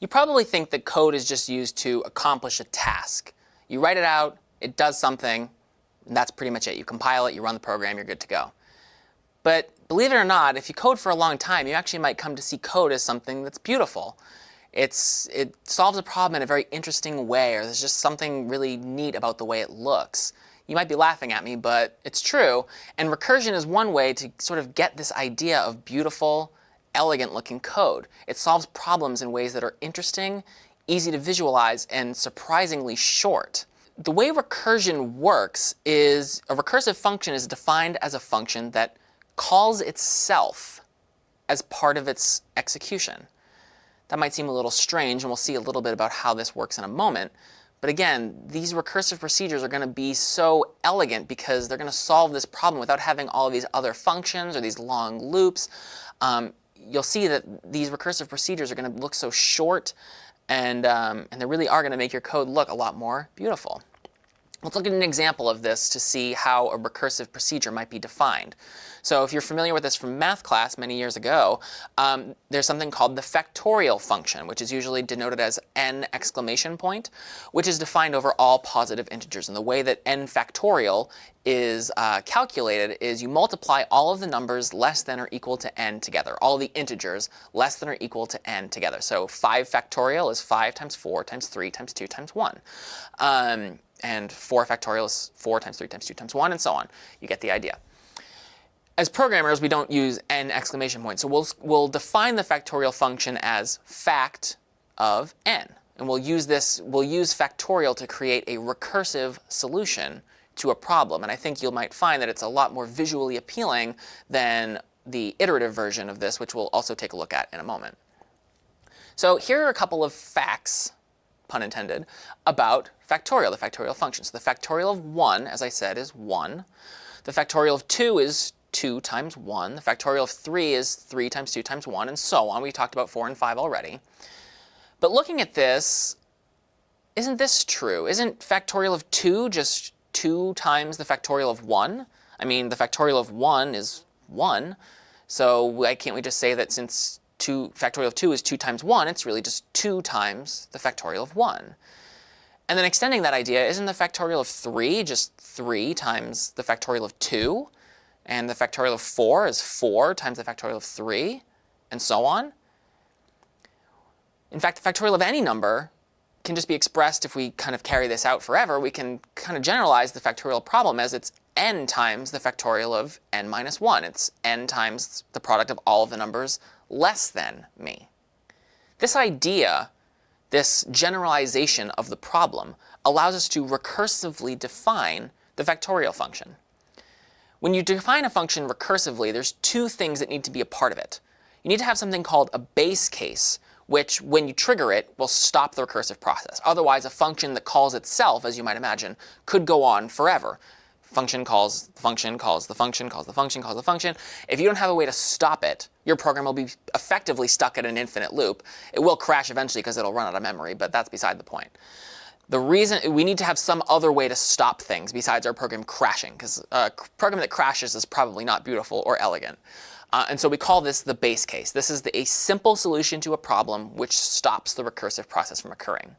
You probably think that code is just used to accomplish a task. You write it out, it does something, and that's pretty much it. You compile it, you run the program, you're good to go. But believe it or not, if you code for a long time, you actually might come to see code as something that's beautiful. It's, it solves a problem in a very interesting way, or there's just something really neat about the way it looks. You might be laughing at me, but it's true. And recursion is one way to sort of get this idea of beautiful, elegant looking code. It solves problems in ways that are interesting, easy to visualize, and surprisingly short. The way recursion works is a recursive function is defined as a function that calls itself as part of its execution. That might seem a little strange, and we'll see a little bit about how this works in a moment. But again, these recursive procedures are going to be so elegant because they're going to solve this problem without having all these other functions or these long loops. Um, you'll see that these recursive procedures are going to look so short and, um, and they really are going to make your code look a lot more beautiful. Let's look at an example of this to see how a recursive procedure might be defined. So if you're familiar with this from math class many years ago, um, there's something called the factorial function, which is usually denoted as n exclamation point, which is defined over all positive integers. And the way that n factorial is uh, calculated is you multiply all of the numbers less than or equal to n together, all the integers less than or equal to n together. So 5 factorial is 5 times 4 times 3 times 2 times 1. Um, and 4 factorial is 4 times 3 times 2 times 1, and so on. You get the idea. As programmers, we don't use n exclamation points. So we'll, we'll define the factorial function as fact of n. And we'll use this, we'll use factorial to create a recursive solution to a problem. And I think you might find that it's a lot more visually appealing than the iterative version of this, which we'll also take a look at in a moment. So here are a couple of facts pun intended, about factorial, the factorial function. So the factorial of 1, as I said, is 1. The factorial of 2 is 2 times 1. The factorial of 3 is 3 times 2 times 1, and so on. We talked about 4 and 5 already. But looking at this, isn't this true? Isn't factorial of 2 just 2 times the factorial of 1? I mean, the factorial of 1 is 1. So why can't we just say that since 2 factorial of 2 is 2 times 1, it's really just 2 times the factorial of 1. And then extending that idea, isn't the factorial of 3 just 3 times the factorial of 2? And the factorial of 4 is 4 times the factorial of 3, and so on? In fact, the factorial of any number can just be expressed if we kind of carry this out forever. We can kind of generalize the factorial problem as it's n times the factorial of n minus 1. It's n times the product of all of the numbers less than me. This idea, this generalization of the problem, allows us to recursively define the factorial function. When you define a function recursively, there's two things that need to be a part of it. You need to have something called a base case, which when you trigger it will stop the recursive process. Otherwise, a function that calls itself, as you might imagine, could go on forever function calls the function, calls the function, calls the function, calls the function. If you don't have a way to stop it, your program will be effectively stuck in an infinite loop. It will crash eventually because it'll run out of memory, but that's beside the point. The reason we need to have some other way to stop things besides our program crashing, because a program that crashes is probably not beautiful or elegant. Uh, and so we call this the base case. This is the, a simple solution to a problem which stops the recursive process from occurring.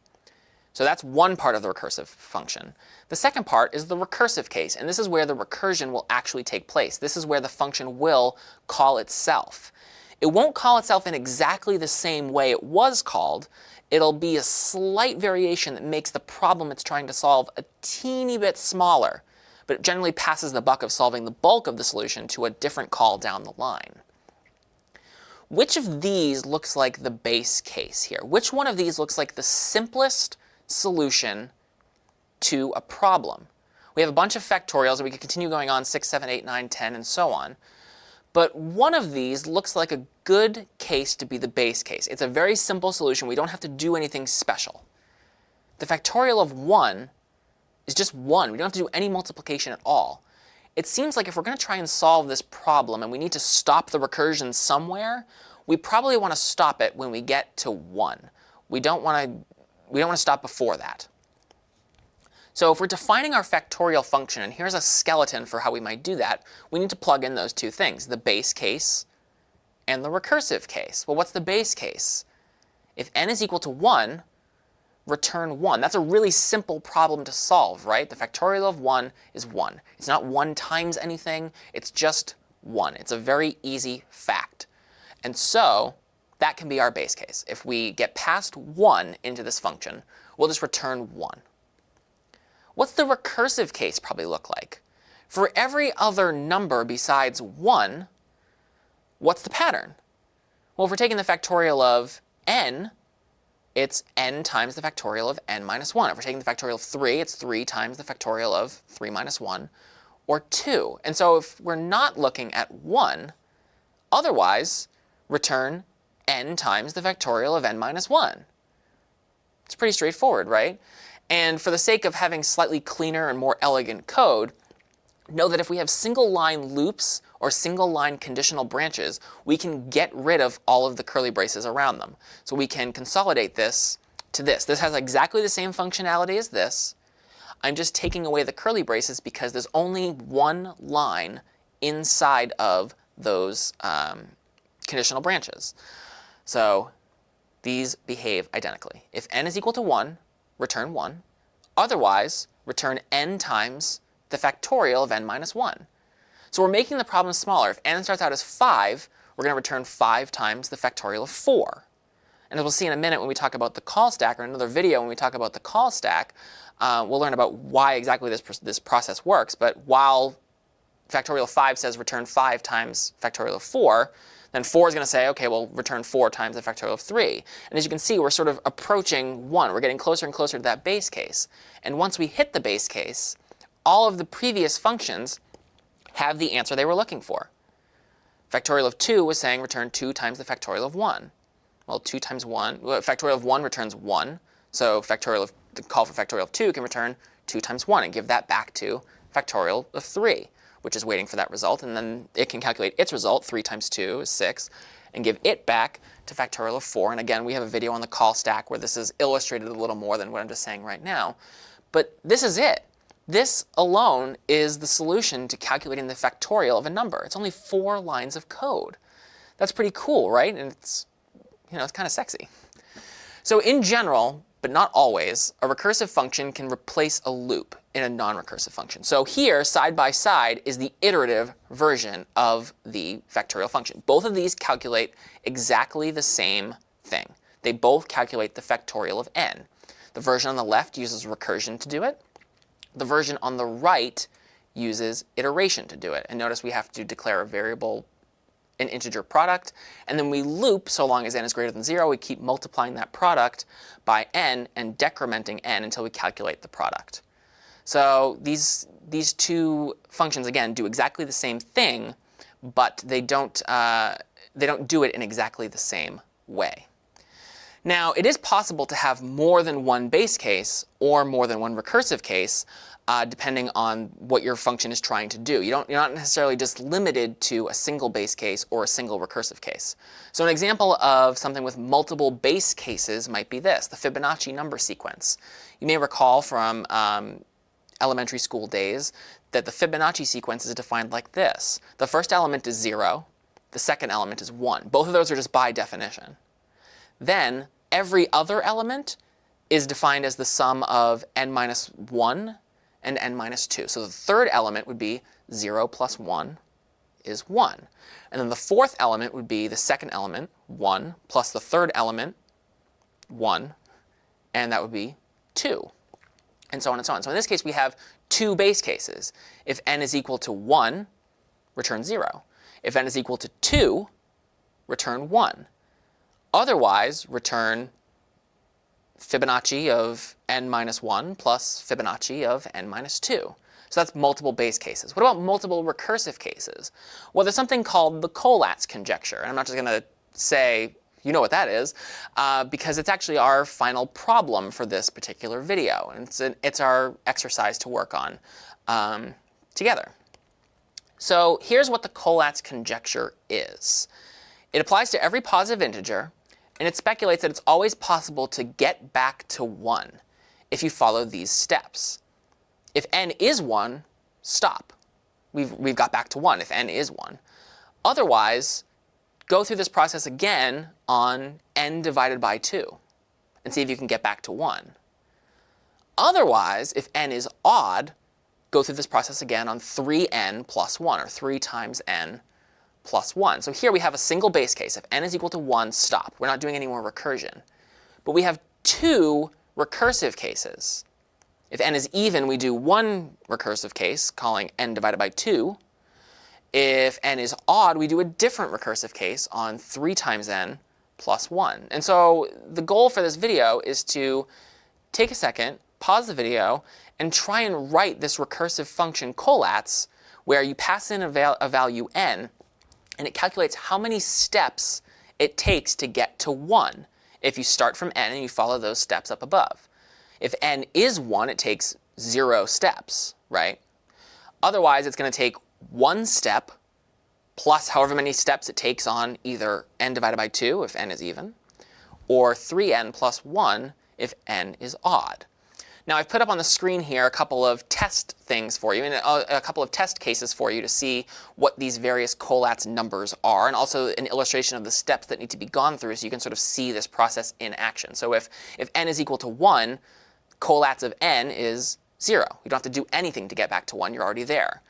So that's one part of the recursive function. The second part is the recursive case, and this is where the recursion will actually take place. This is where the function will call itself. It won't call itself in exactly the same way it was called. It'll be a slight variation that makes the problem it's trying to solve a teeny bit smaller, but it generally passes the buck of solving the bulk of the solution to a different call down the line. Which of these looks like the base case here? Which one of these looks like the simplest solution to a problem. We have a bunch of factorials, and we could continue going on 6, 7, 8, 9, 10, and so on. But one of these looks like a good case to be the base case. It's a very simple solution. We don't have to do anything special. The factorial of 1 is just 1. We don't have to do any multiplication at all. It seems like if we're going to try and solve this problem and we need to stop the recursion somewhere, we probably want to stop it when we get to 1. We don't want to we don't want to stop before that. So if we're defining our factorial function, and here's a skeleton for how we might do that, we need to plug in those two things, the base case and the recursive case. Well, what's the base case? if n is equal to 1, return 1. That's a really simple problem to solve, right? The factorial of 1 is 1. It's not 1 times anything. It's just 1. It's a very easy fact. And so that can be our base case. If we get past 1 into this function, we'll just return 1. What's the recursive case probably look like? For every other number besides 1, what's the pattern? Well, if we're taking the factorial of n, it's n times the factorial of n minus 1. If we're taking the factorial of 3, it's 3 times the factorial of 3 minus 1, or 2. And so if we're not looking at 1, otherwise, return n times the factorial of n minus 1. It's pretty straightforward, right? And for the sake of having slightly cleaner and more elegant code, know that if we have single line loops or single line conditional branches, we can get rid of all of the curly braces around them. So we can consolidate this to this. This has exactly the same functionality as this. I'm just taking away the curly braces because there's only one line inside of those um, conditional branches. So these behave identically. If n is equal to 1, return 1. Otherwise, return n times the factorial of n minus 1. So we're making the problem smaller. If n starts out as 5, we're going to return 5 times the factorial of 4. And as we'll see in a minute when we talk about the call stack, or another video when we talk about the call stack, uh, we'll learn about why exactly this, this process works. But while factorial of 5 says return 5 times factorial of 4, then 4 is going to say, OK, well, return 4 times the factorial of 3. And as you can see, we're sort of approaching 1. We're getting closer and closer to that base case. And once we hit the base case, all of the previous functions have the answer they were looking for. Factorial of 2 was saying return 2 times the factorial of 1. Well, 2 times 1, well, factorial of 1 returns 1. So factorial of, the call for factorial of 2 can return 2 times 1 and give that back to factorial of 3 which is waiting for that result. And then it can calculate its result, 3 times 2 is 6, and give it back to factorial of 4. And again, we have a video on the call stack where this is illustrated a little more than what I'm just saying right now. But this is it. This alone is the solution to calculating the factorial of a number. It's only four lines of code. That's pretty cool, right? And it's, you know, it's kind of sexy. So in general, but not always, a recursive function can replace a loop in a non-recursive function. So here, side by side, is the iterative version of the factorial function. Both of these calculate exactly the same thing. They both calculate the factorial of n. The version on the left uses recursion to do it. The version on the right uses iteration to do it. And notice we have to declare a variable an integer product, and then we loop so long as n is greater than 0. We keep multiplying that product by n and decrementing n until we calculate the product. So these, these two functions, again, do exactly the same thing, but they don't, uh, they don't do it in exactly the same way. Now, it is possible to have more than one base case or more than one recursive case, uh, depending on what your function is trying to do. You don't, you're not necessarily just limited to a single base case or a single recursive case. So an example of something with multiple base cases might be this, the Fibonacci number sequence. You may recall from um, elementary school days that the Fibonacci sequence is defined like this. The first element is 0. The second element is 1. Both of those are just by definition. Then every other element is defined as the sum of n minus 1 and n minus 2. So the third element would be 0 plus 1 is 1. And then the fourth element would be the second element, 1, plus the third element, 1, and that would be 2 and so on and so on. So in this case, we have two base cases. If n is equal to 1, return 0. If n is equal to 2, return 1. Otherwise, return Fibonacci of n minus 1 plus Fibonacci of n minus 2. So that's multiple base cases. What about multiple recursive cases? Well, there's something called the Collatz conjecture. And I'm not just going to say you know what that is, uh, because it's actually our final problem for this particular video. And it's, an, it's our exercise to work on um, together. So here's what the Collatz conjecture is. It applies to every positive integer, and it speculates that it's always possible to get back to 1 if you follow these steps. If n is 1, stop. We've, we've got back to 1 if n is 1. Otherwise, go through this process again on n divided by 2 and see if you can get back to 1. Otherwise, if n is odd, go through this process again on 3n plus 1, or 3 times n plus 1. So here we have a single base case. If n is equal to 1, stop. We're not doing any more recursion. But we have two recursive cases. If n is even, we do one recursive case, calling n divided by 2. If n is odd, we do a different recursive case on 3 times n plus 1. And so the goal for this video is to take a second, pause the video, and try and write this recursive function Collatz where you pass in a, val a value n and it calculates how many steps it takes to get to 1 if you start from n and you follow those steps up above. If n is 1, it takes 0 steps, right? Otherwise, it's going to take one step plus however many steps it takes on either n divided by 2 if n is even, or 3n plus 1 if n is odd. Now I've put up on the screen here a couple of test things for you, and a, couple of test cases for you to see what these various Collatz numbers are, and also an illustration of the steps that need to be gone through so you can sort of see this process in action. So if, if n is equal to 1, Collatz of n is 0. You don't have to do anything to get back to 1. You're already there.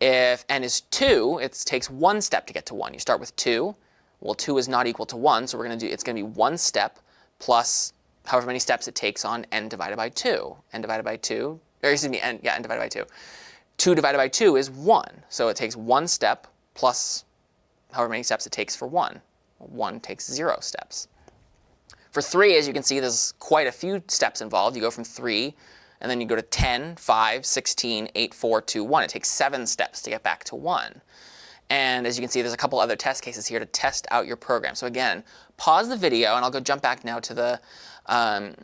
If n is 2, it takes one step to get to 1. You start with 2. Well, 2 is not equal to 1, so we're going to do it's going to be one step plus however many steps it takes on n divided by 2. n divided by 2, or excuse me, n, yeah, n divided by 2. 2 divided by 2 is 1. So it takes one step plus however many steps it takes for 1. 1 takes 0 steps. For 3, as you can see, there's quite a few steps involved. You go from 3, and then you go to 10, 5, 16, 8, 4, 2, 1. It takes 7 steps to get back to 1. And as you can see, there's a couple other test cases here to test out your program. So again, pause the video, and I'll go jump back now to the um,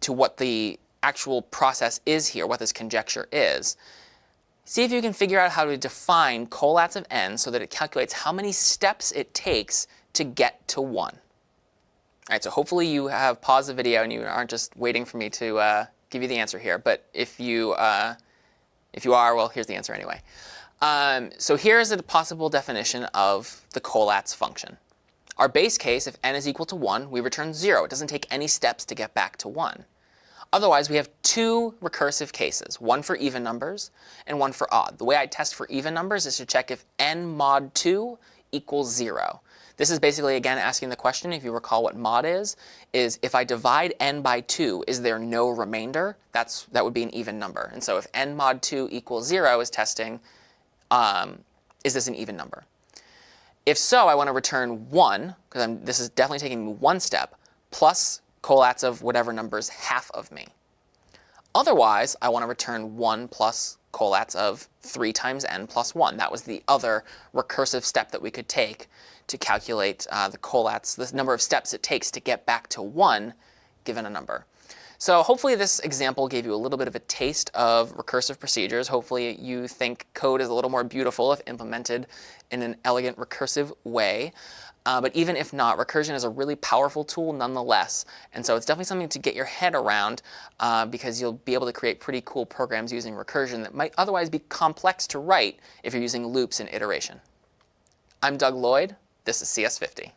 to what the actual process is here, what this conjecture is. See if you can figure out how to define Collatz of n so that it calculates how many steps it takes to get to 1. All right, so hopefully you have paused the video and you aren't just waiting for me to uh, give you the answer here. But if you, uh, if you are, well, here's the answer anyway. Um, so here's a possible definition of the Collatz function. Our base case, if n is equal to 1, we return 0. It doesn't take any steps to get back to 1. Otherwise, we have two recursive cases, one for even numbers and one for odd. The way I test for even numbers is to check if n mod 2 equals 0. This is basically, again, asking the question, if you recall what mod is, is if I divide n by 2, is there no remainder? That's, that would be an even number. And so if n mod 2 equals 0 is testing, um, is this an even number? If so, I want to return 1, because this is definitely taking me one step, plus Collatz of whatever number is half of me. Otherwise, I want to return 1 plus Collatz of 3 times n plus 1. That was the other recursive step that we could take to calculate uh, the Collatz, the number of steps it takes to get back to 1 given a number. So hopefully this example gave you a little bit of a taste of recursive procedures. Hopefully you think code is a little more beautiful if implemented in an elegant recursive way. Uh, but even if not, recursion is a really powerful tool nonetheless. And so it's definitely something to get your head around uh, because you'll be able to create pretty cool programs using recursion that might otherwise be complex to write if you're using loops and iteration. I'm Doug Lloyd. This is CS50.